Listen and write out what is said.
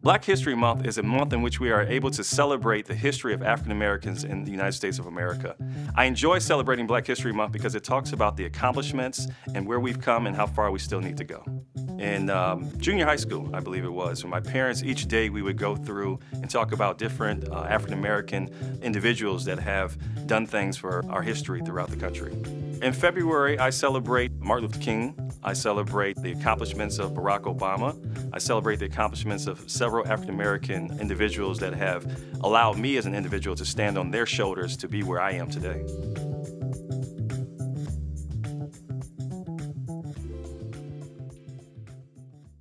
Black History Month is a month in which we are able to celebrate the history of African Americans in the United States of America. I enjoy celebrating Black History Month because it talks about the accomplishments and where we've come and how far we still need to go. In um, junior high school, I believe it was, when my parents, each day we would go through and talk about different uh, African American individuals that have done things for our history throughout the country. In February, I celebrate Martin Luther King. I celebrate the accomplishments of Barack Obama. I celebrate the accomplishments of several African American individuals that have allowed me as an individual to stand on their shoulders to be where I am today.